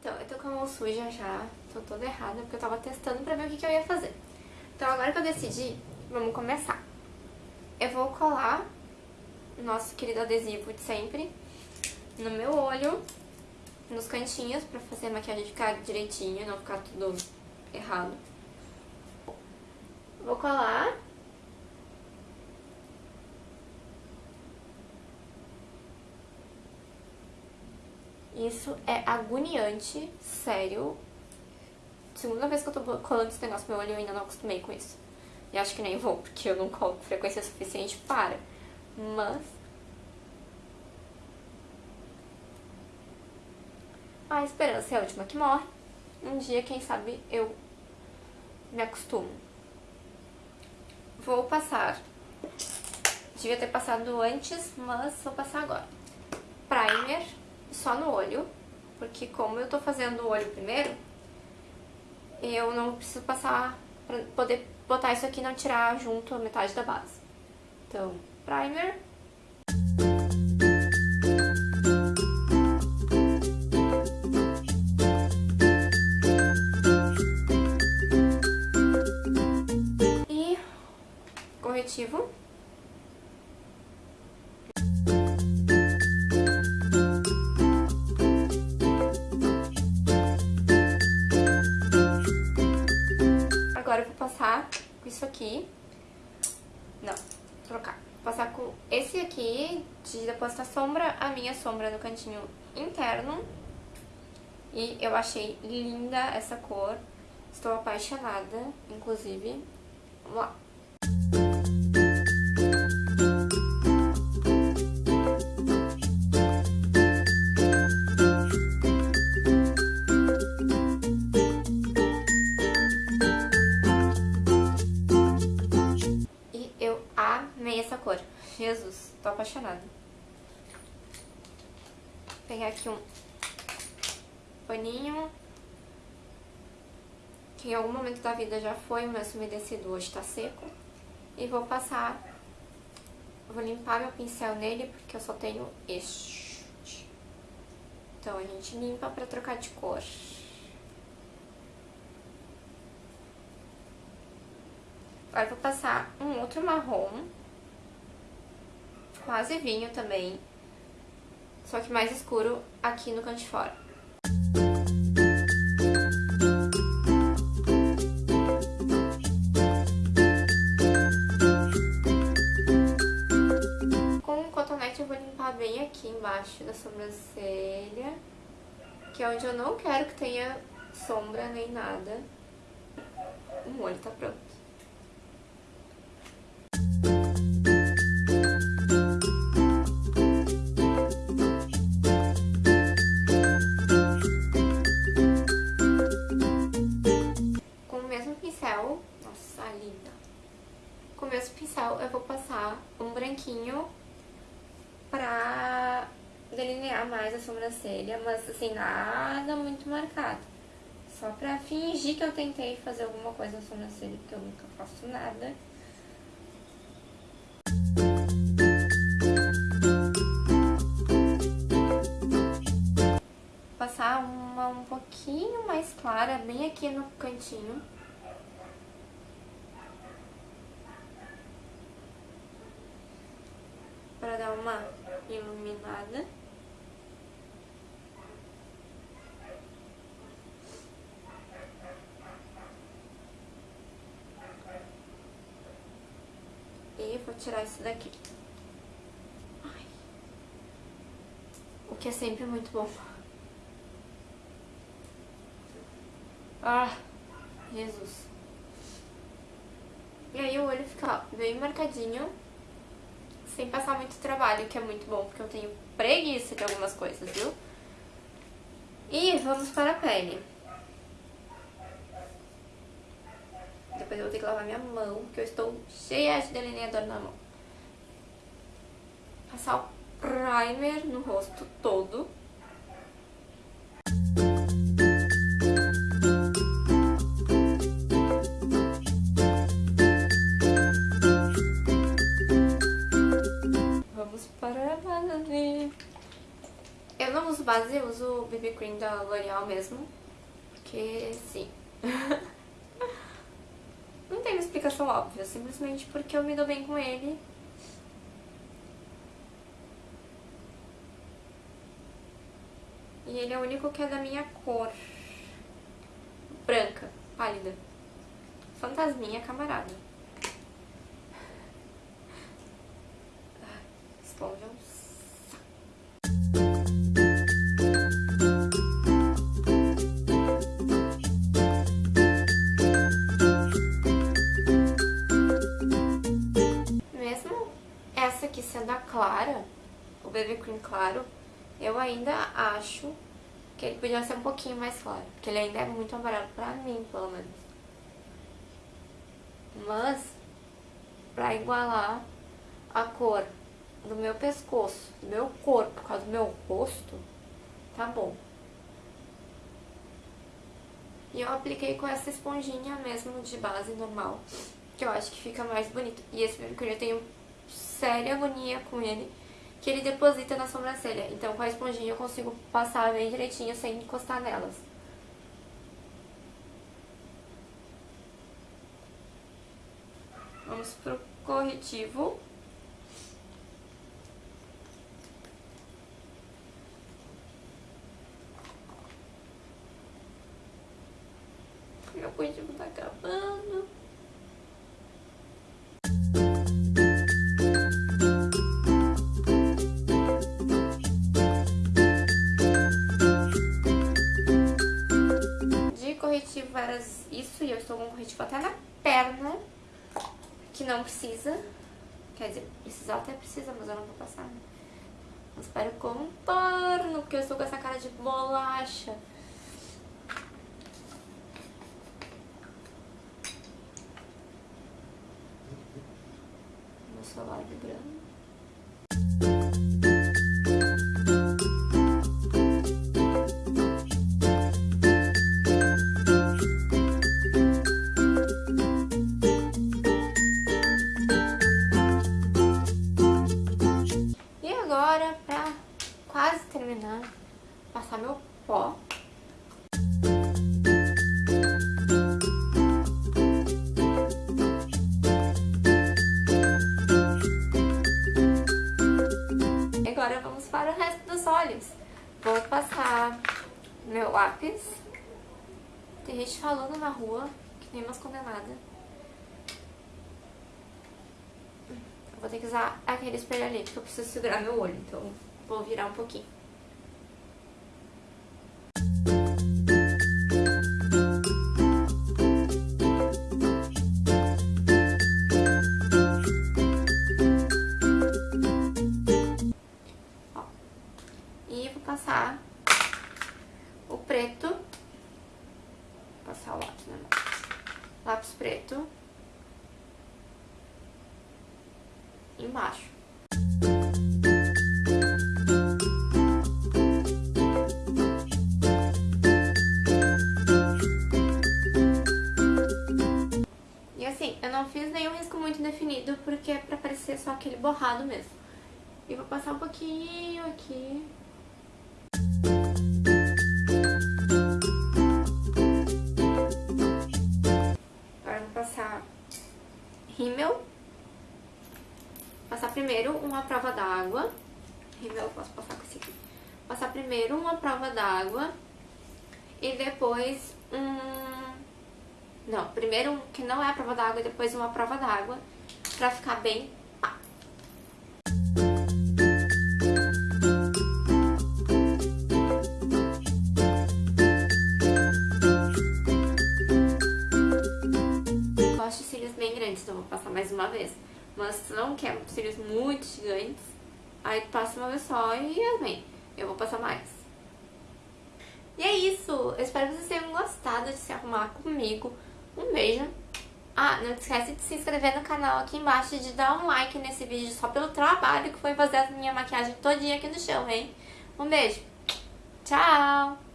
Então, eu tô com a mão suja já, tô toda errada, porque eu tava testando pra ver o que, que eu ia fazer. Então, agora que eu decidi, vamos começar. Eu vou colar o nosso querido adesivo de sempre no meu olho, nos cantinhos, pra fazer a maquiagem ficar direitinho, não ficar tudo errado. Vou colar Isso é agoniante, sério. Segunda vez que eu tô colando esse negócio no meu olho, eu ainda não acostumei com isso. E acho que nem vou, porque eu não colo frequência suficiente para. Mas... A esperança é a última que morre. Um dia, quem sabe, eu me acostumo. Vou passar. Devia ter passado antes, mas vou passar agora. Primer só no olho, porque como eu tô fazendo o olho primeiro, eu não preciso passar pra poder botar isso aqui e não tirar junto a metade da base. Então, primer. E corretivo. Isso aqui. Não, vou trocar. Vou passar com esse aqui, de depositar sombra, a minha sombra no cantinho interno. E eu achei linda essa cor. Estou apaixonada, inclusive. Vamos lá. Jesus, tô apaixonada. Vou pegar aqui um paninho, que em algum momento da vida já foi, mas umedecido hoje tá seco. E vou passar, vou limpar meu pincel nele, porque eu só tenho este. Então a gente limpa pra trocar de cor. Agora vou passar um outro marrom quase vinho também, só que mais escuro aqui no canto de fora. Com o cotonete eu vou limpar bem aqui embaixo da sobrancelha, que é onde eu não quero que tenha sombra nem nada. O molho tá pronto. Eu vou passar um branquinho pra delinear mais a sobrancelha, mas assim, nada muito marcado. Só pra fingir que eu tentei fazer alguma coisa na sobrancelha, porque eu nunca faço nada. Passar uma um pouquinho mais clara, bem aqui no cantinho. para dar uma iluminada. E vou tirar isso daqui. Ai. O que é sempre muito bom. Ah, Jesus. E aí o olho fica bem marcadinho sem passar muito trabalho, que é muito bom, porque eu tenho preguiça de algumas coisas, viu? E vamos para a pele. Depois eu vou ter que lavar minha mão, porque eu estou cheia de delineador na mão. Passar o primer no rosto todo. Base, eu uso o BB Cream da L'Oreal mesmo, porque sim. Não tem uma explicação óbvia, simplesmente porque eu me dou bem com ele. E ele é o único que é da minha cor. Branca, pálida. Fantasminha camarada. Clara, o BB Cream claro, eu ainda acho que ele podia ser um pouquinho mais claro. Porque ele ainda é muito amarelo pra mim, pelo menos. Mas, pra igualar a cor do meu pescoço, do meu corpo, por causa do meu rosto, tá bom. E eu apliquei com essa esponjinha mesmo de base normal, que eu acho que fica mais bonito. E esse mercúrio eu tenho séria agonia com ele, que ele deposita na sobrancelha. Então com a esponjinha eu consigo passar bem direitinho sem encostar nelas. Vamos pro corretivo. Meu corretivo tá acabando. Isso, e eu estou com corretivo até na perna que não precisa. Quer dizer, precisar até precisa, mas eu não vou passar. Né? Mas para contorno, porque eu estou com essa cara de bolacha. Meu celular vibrando. Para o resto dos olhos. Vou passar meu lápis. Tem gente falando na rua, que nem umas condenadas. Vou ter que usar aquele espelho ali, porque eu preciso segurar meu olho, então vou virar um pouquinho. Preto. Vou passar o lápis, né? Lápis preto. embaixo. E assim, eu não fiz nenhum risco muito definido, porque é pra parecer só aquele borrado mesmo. E vou passar um pouquinho aqui. Rímel passar primeiro uma prova d'água. Eu posso passar com esse aqui. Passar primeiro uma prova d'água e depois um... Não, primeiro que não é a prova d'água e depois uma prova d'água pra ficar bem não quer cílios muito gigantes, aí passa uma vez só e amém. Eu vou passar mais. E é isso. Eu espero que vocês tenham gostado de se arrumar comigo. Um beijo. Ah, não esquece de se inscrever no canal aqui embaixo e de dar um like nesse vídeo só pelo trabalho que foi fazer a minha maquiagem todinha aqui no chão, hein? Um beijo. Tchau!